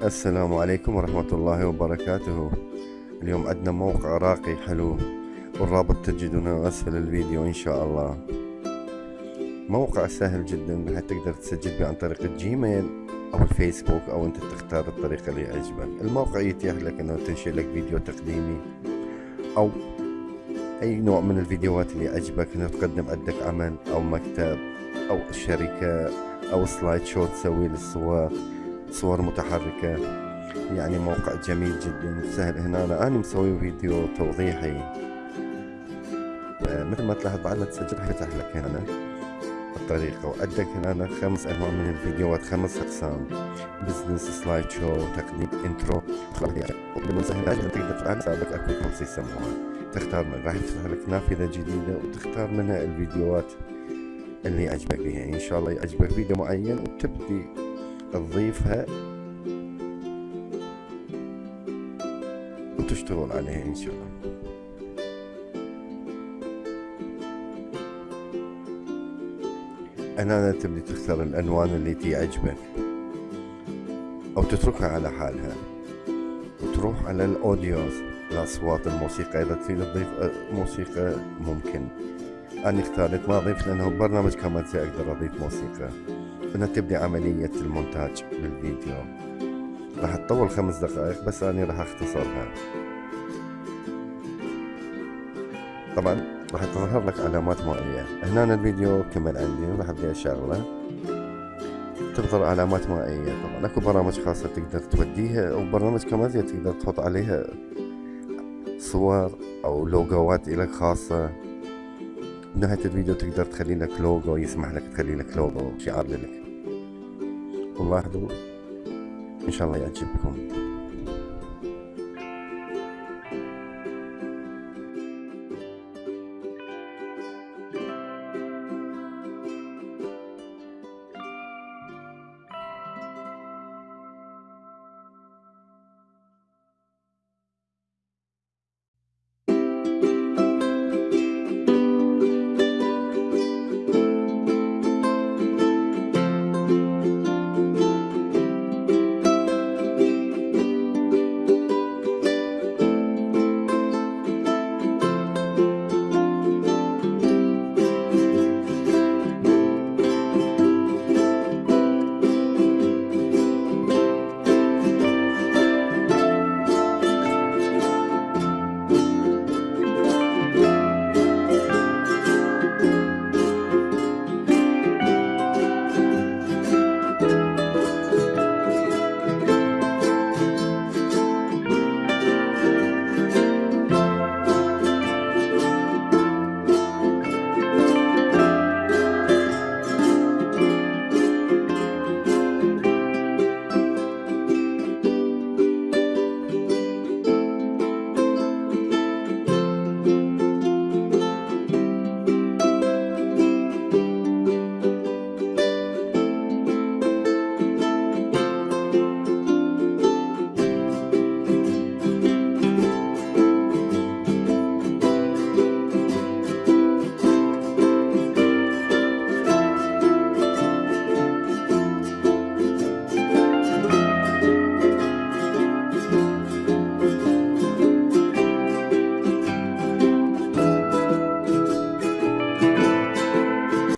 السلام عليكم ورحمة الله وبركاته. اليوم عندنا موقع راقي حلو والرابط تجدونه أسفل الفيديو إن شاء الله. موقع سهل جدا راح تقدر تسجل به عن طريق الجيميل أو الفيسبوك أو أنت تختار الطريقة اللي يعجبك. الموقع يتيح لك أنه تنشئ لك فيديو تقديمي أو أي نوع من الفيديوهات اللي يعجبك. أنه تقدم عندك عمل أو مكتب أو شركة أو سلايد شو تسوي للصور. صور متحركة. يعني موقع جميل جدا. سهل هنا. أنا, أنا مسوي فيديو توضيحي. آه، مثل ما تلاحظ بعد ما تسجل يفتح لك هنا. الطريقة. وعندك هنا خمس أنواع من الفيديوهات. خمس أقسام. بزنس سلايد شو تقديم انترو بالمسهل تقدر تفعل سابق أكو كورس يسموها تختار من. راح يفتح لك نافذة جديدة وتختار منها الفيديوهات اللي يعجبك بها إن شاء الله يعجبك فيديو معين وتبدي تضيفها وتشتغل عليها إن شاء الله. هنا تبدي تختار الألوان اللي تعجبك أو تتركها على حالها. وتروح على الأوديوز الأصوات الموسيقى إذا تريد تضيف موسيقى ممكن. أنا اختارت ما أضيف لأنه برنامج كاميرتي أقدر أضيف موسيقى. هنا تبدي عملية المونتاج للفيديو راح تطول خمس دقائق بس أنا راح أختصرها. طبعا راح تظهر لك علامات مائية. هنا الفيديو كمل عندي راح أبدي أشغله تظهر علامات مائية. طبعا أكو برامج خاصة تقدر توديها أو برنامج كاميرا تقدر تحط عليها صور أو لوجوات الك خاصة. بنهاية الفيديو تقدر تخلي لك لوجو يسمح لك تخلي لك لوجو شعار لك. والله إن شاء الله يعجبكم.